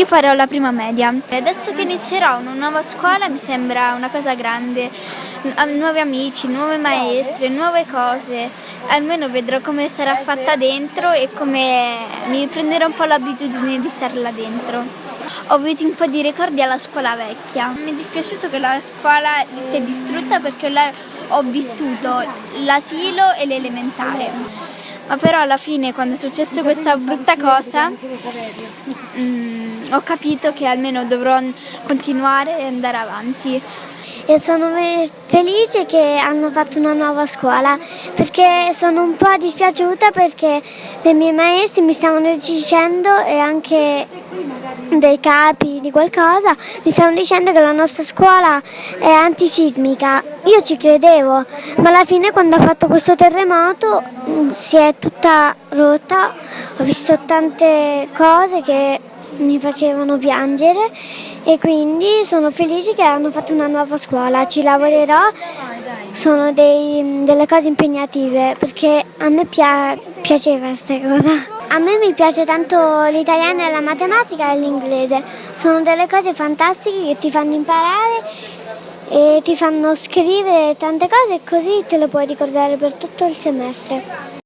Io farò la prima media. Adesso che inizierò una nuova scuola mi sembra una cosa grande, nuovi amici, nuove maestre, nuove cose. Almeno vedrò come sarà fatta dentro e come mi prenderò un po' l'abitudine di stare là dentro. Ho avuto un po' di ricordi alla scuola vecchia. Mi è dispiaciuto che la scuola si è distrutta perché ho vissuto l'asilo e l'elementare. Ma però alla fine quando è successo questa brutta cosa mm, ho capito che almeno dovrò continuare e andare avanti. E sono felice che hanno fatto una nuova scuola perché sono un po' dispiaciuta perché le mie maestre mi stavano dicendo e anche dei capi di qualcosa mi stavano dicendo che la nostra scuola è antisismica. Io ci credevo, ma alla fine quando ha fatto questo terremoto mm, si è tutta rotta, ho visto tante cose che mi facevano piangere e quindi sono felice che hanno fatto una nuova scuola, ci lavorerò, sono dei, delle cose impegnative perché a me pia piaceva questa cosa. A me mi piace tanto l'italiano e la matematica e l'inglese, sono delle cose fantastiche che ti fanno imparare e ti fanno scrivere tante cose e così te le puoi ricordare per tutto il semestre.